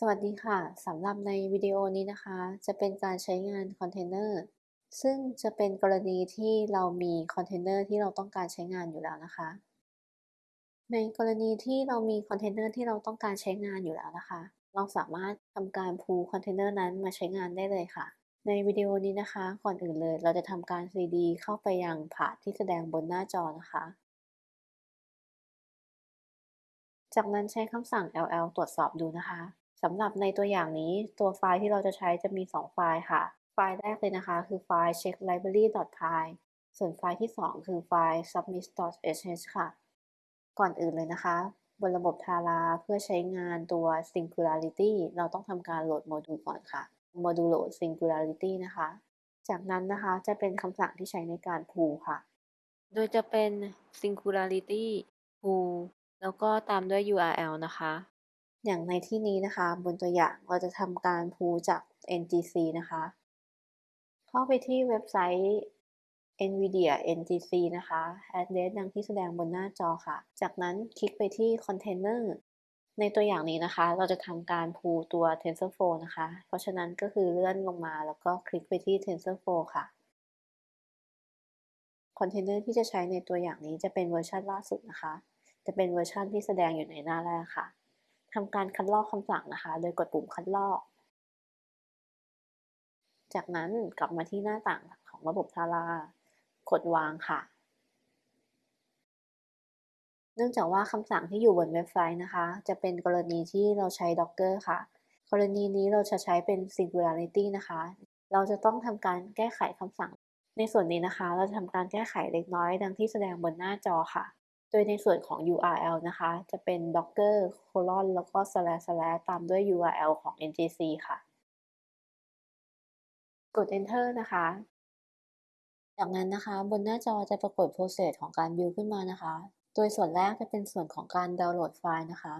สวัสดีค่ะ สำหรับในวิดีโอนี้นะคะ จะเป็นการใช้งานคอนเทนเนอร์ซึ่งจะเป็นกรณีที่เรามีคอนเทนเนอร์ที่เราต้องการใช้งานอยู่แล้วนะคะ ในกรณีที่เรามีคอนเทนเนอร์ที่เราต้องการใช้งานอยู่แล้วนะคะ เราสามารถทำการ pull container นั้นมาใช้งานได้เลยค่ะ ในวิดีโอนี้นะคะ ก่อนอื่นเลย เราจะทำการ cd เข้าไปยัง path ที่แสดงบนหน้าจอนะคะ จากนั้นใช้คำสั่ง ll ตรวจสอบดูนะคะ สำหรับในตัวอย่างนี้ตัวไฟล์ที่เราจะใช้จะมี 2 ไฟล์ค่ะ ไฟล์แรกเลยนะคะ คือไฟล์ check library.py ส่วนไฟล์ที่ 2 คือไฟล์ submit.sh ค่ะ ก่อนอื่นเลยนะคะ บนระบบทาราเพื่อใช้งานตัว singularity เราต้องทำการโหลดโมดูลก่อนค่ะ module load singularity นะคะ จากนั้นนะคะจะเป็นคำสั่งที่ใช้ในการ pull ค่ะ โดยจะเป็น singularity pull แล้วก็ตามด้วย URL นะคะ อย่างในที่นี้นะคะ บนตัวอย่างเราจะทำการพูจาก NGC นะคะ เข้าไปที่เว็บไซต์ NVIDIA NGC นะคะ address ดังที่แสดงบนหน้าจอค่ะ จากนั้นคลิกไปที่ Container ในตัวอย่างนี้นะคะ เราจะทำการพูตัว TensorFlow นะคะ เพราะฉะนั้นก็คือเลื่อนลงมาแล้วก็คลิกไปที่ TensorFlow ค่ะคอนเทนเนอร์ที่จะใช้ในตัวอย่างนี้จะเป็นเวอร์ชันล่าสุดนะคะ จะเป็นเวอร์ชันที่แสดงอยู่ในหน้าแรกค่ะ ทำการคัดลอกคำสั่งนะคะ โดยกดปุ่มคัดลอก จากนั้นกลับมาที่หน้าต่างของระบบทารา กดวางค่ะ เนื่องจากว่าคำสั่งที่อยู่บนเว็บไซต์นะคะ จะเป็นกรณีที่เราใช้ Docker ค่ะ กรณีนี้เราจะใช้เป็น Singularity นะคะ เราจะต้องทำการแก้ไขคำสั่ง ในส่วนนี้นะคะ เราจะทำการแก้ไขเล็กน้อย ดังที่แสดงบนหน้าจอค่ะ โดยในส่วนของ URL นะคะ จะเป็น docker colon แล้วก็ slash slash ตามด้วย URL ของ ngc ค่ะ กด enter นะคะ จากนั้นนะคะ บนหน้าจอจะปรากฏ process ของการ build ขึ้นมานะคะ โดยส่วนแรกจะเป็นส่วนของการดาวน์โหลดไฟล์นะคะ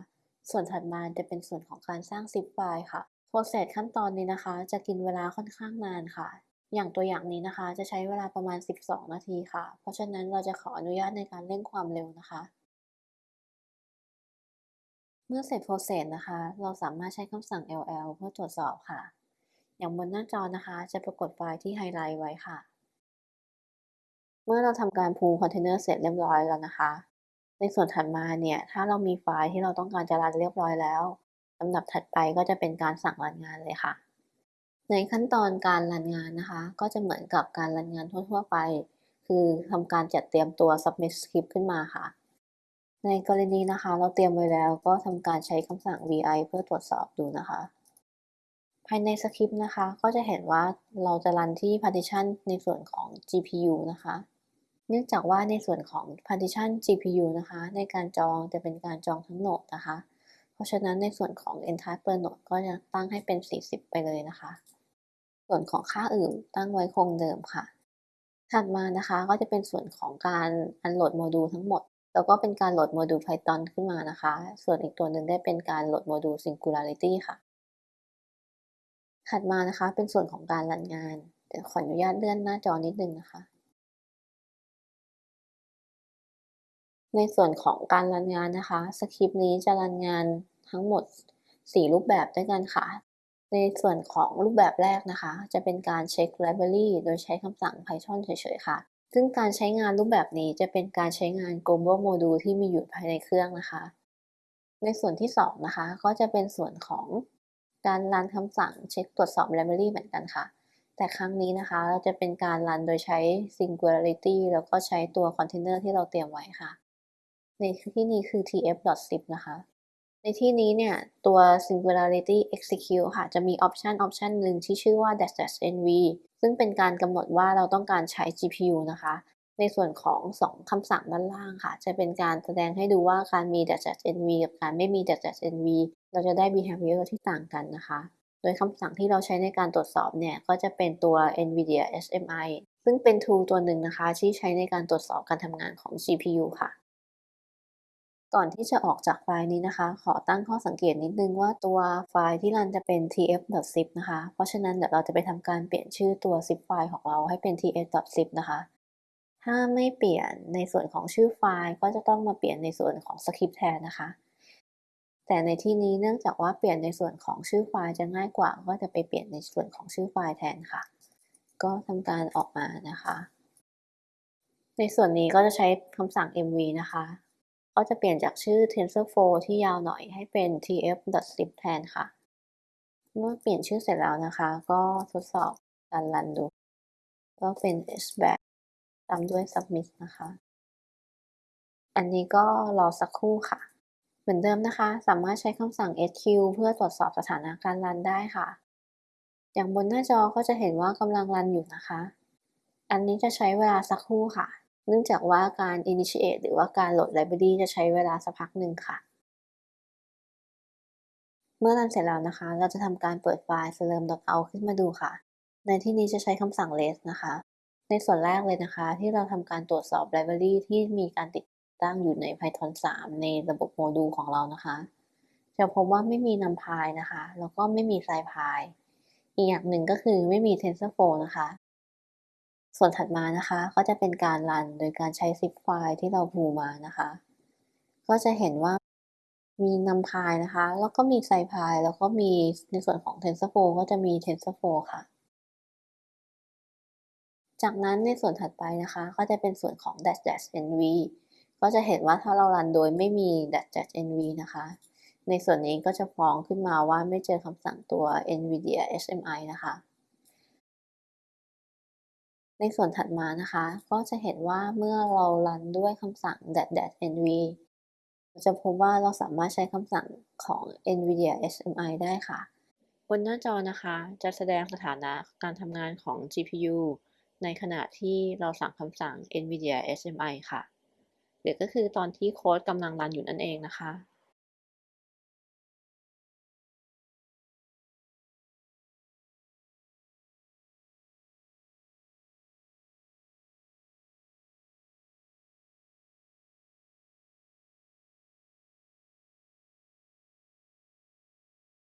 ส่วนถัดมาจะเป็นส่วนของการสร้าง zip ไฟล์ค่ะ process ขั้นตอนนี้นะคะ จะกินเวลาค่อนข้างนานค่ะ อย่างตัวอย่างนี้นะคะ จะใช้เวลาประมาณ 12 นาทีค่ะ เพราะฉะนั้นเราจะขออนุญาตในการเร่งความเร็วนะคะ เมื่อเสร็จ process นะคะ เราสามารถใช้คำสั่ง ll เพื่อตรวจสอบค่ะ อย่างบนหน้าจอนะคะ จะปรากฏไฟล์ที่ไฮไลท์ไว้ค่ะ เมื่อเราทำการ pull container เสร็จเรียบร้อยแล้วนะคะ ในส่วนถัดมาเนี่ย ถ้าเรามีไฟล์ที่เราต้องการจะรันเรียบร้อยแล้วลำดับถัดไปก็จะเป็นการสั่งรันงานเลยค่ะ ในขั้นตอนการรันงานนะคะ ก็จะเหมือนกับการรันงานทั่วๆไป คือทำการจัดเตรียมตัว submit script ขึ้นมาค่ะ ในกรณีนะคะ เราเตรียมไว้แล้วก็ทำการใช้คำสั่ง vi เพื่อตรวจสอบดูนะคะ ภายในสคริปต์นะคะ ก็จะเห็นว่าเราจะรันที่ partition ในส่วนของ GPU นะคะ เนื่องจากว่าในส่วนของ partition GPU นะคะ ในการจองจะเป็นการจองทั้งโหนดนะคะ เพราะฉะนั้นในส่วนของ ntasks per node ก็จะตั้งให้เป็น 40 ไปเลยนะคะ ส่วนของค่าอื่นตั้งไว้คงเดิมค่ะ ถัดมานะคะก็จะเป็นส่วนของการ unload โมดูลทั้งหมด แล้วก็เป็นการโหลดโมดูล Python ขึ้นมานะคะ ส่วนอีกตัวหนึ่งได้เป็นการโหลดโมดูล Singularity ค่ะ ถัดมานะคะเป็นส่วนของการ run งาน เดี๋ยวขออนุญาตเลื่อนหน้าจอนิดนึงนะคะในส่วนของการรันงานนะคะสคริปต์นี้จะรันงานทั้งหมด 4 รูปแบบด้วยกันค่ะ ในส่วนของรูปแบบแรกนะคะ จะเป็นการเช็ค library โดยใช้คำสั่ง Python เฉยๆค่ะ ซึ่งการใช้งานรูปแบบนี้จะเป็นการใช้งาน global module ที่มีอยู่ภายในเครื่องนะคะ ในส่วนที่ 2 นะคะ ก็จะเป็นส่วนของการรันคำสั่งเช็คตรวจสอบ library เหมือนกันค่ะ แต่ครั้งนี้นะคะเราจะเป็นการรันโดยใช้ singularity แล้วก็ใช้ตัว container ที่เราเตรียมไว้ค่ะ ในที่นี้คือ tf.zip นะคะ ในที่นี้เนี่ย ตัว singularity execute ค่ะ จะมีออปชันออปชันหนึ่งที่ชื่อว่า dash nv ซึ่งเป็นการกำหนดว่าเราต้องการใช้ GPU นะคะ ในส่วนของ 2 คำสั่งด้านล่างค่ะ จะเป็นการแสดงให้ดูว่าการมี dash nv กับการไม่มี dash nv เราจะได้ behavior ที่ต่างกันนะคะ โดยคำสั่งที่เราใช้ในการตรวจสอบเนี่ย ก็จะเป็นตัว NVIDIA SMI ซึ่งเป็น tool ตัวหนึ่งนะคะ ที่ใช้ในการตรวจสอบการทำงานของ GPU ค่ะ ก่อนที่จะออกจากไฟล์นี้นะคะ ขอตั้งข้อสังเกตนิดนึงว่าตัวไฟล์ที่รันจะเป็น tf.zip นะคะ เพราะฉะนั้นเดี๋ยวเราจะไปทำการเปลี่ยนชื่อตัว zip ไฟล์ของเราให้เป็น tf.zip นะคะ ถ้าไม่เปลี่ยนในส่วนของชื่อไฟล์ก็จะต้องมาเปลี่ยนในส่วนของสคริปต์แทนนะคะ แต่ในที่นี้เนื่องจากว่าเปลี่ยนในส่วนของชื่อไฟล์จะง่ายกว่า ก็จะไปเปลี่ยนในส่วนของชื่อไฟล์แทนค่ะ ก็ทำการออกมานะคะ ในส่วนนี้ก็จะใช้คำสั่ง mv นะคะ ก็จะเปลี่ยนจากชื่อ TensorFlow ที่ยาวหน่อยให้เป็น tf.zip แทนค่ะ เมื่อเปลี่ยนชื่อเสร็จแล้วนะคะ ก็ทดสอบการรันดู ก็เป็น hback ตามด้วย submit นะคะ อันนี้ก็รอสักครู่ค่ะ เหมือนเดิมนะคะ สามารถใช้คำสั่ง sq เพื่อตรวจสอบสถานะการรันได้ค่ะ อย่างบนหน้าจอก็จะเห็นว่ากำลังรันอยู่นะคะ อันนี้จะใช้เวลาสักครู่ค่ะ เนื่องจากว่าการ initiate หรือว่าการโหลด library จะใช้เวลาสักพักหนึ่งค่ะ เมื่อรันเสร็จแล้วนะคะ เราจะทำการเปิดไฟล์ slurm.out ขึ้นมาดูค่ะ ในที่นี้จะใช้คำสั่ง less นะคะ ในส่วนแรกเลยนะคะ ที่เราทำการตรวจสอบ library ที่มีการติดตั้งอยู่ใน Python 3 ในระบบโมดูลของเรานะคะ จะพบว่าไม่มี numpy นะคะ แล้วก็ไม่มี scipy อีกอย่างหนึ่งก็คือไม่มี TensorFlow นะคะ ส่วนถัดมานะคะ ก็จะเป็นการรันโดยการใช้ zip ไฟล์ที่เราพูมานะคะ ก็จะเห็นว่ามี numpy นะคะ แล้วก็มี scipy แล้วก็มีในส่วนของ TensorFlow ก็จะมี TensorFlow ค่ะ จากนั้นในส่วนถัดไปนะคะ ก็จะเป็นส่วนของ dash dash nv ก็จะเห็นว่าถ้าเรารันโดยไม่มี dash dash nv นะคะ ในส่วนนี้ก็จะฟ้องขึ้นมาว่าไม่เจอคำสั่งตัว nvidia HMI นะคะ ในส่วนถัดมานะคะ ก็จะเห็นว่าเมื่อเรารันด้วยคำสั่ง dash dash nv จะพบว่าเราสามารถใช้คำสั่งของ nvidia HMI ได้ค่ะ บนหน้าจอนะคะ จะแสดงสถานะการทำงานของ GPU ในขณะที่เราสั่งคำสั่ง nvidia HMI ค่ะ หรือก็คือตอนที่โค้ดกำลังรันอยู่นั่นเองนะคะ